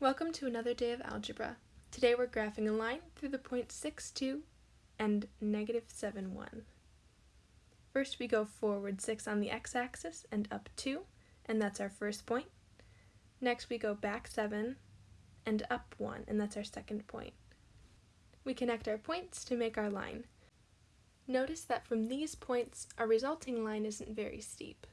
Welcome to another day of algebra. Today we're graphing a line through the points 6, 2 and negative 7, 1. First we go forward 6 on the x-axis and up 2, and that's our first point. Next we go back 7 and up 1, and that's our second point. We connect our points to make our line. Notice that from these points, our resulting line isn't very steep.